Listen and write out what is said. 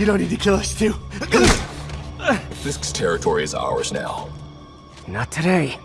You don't need to kill us too. Fisk's territory is ours now. Not today.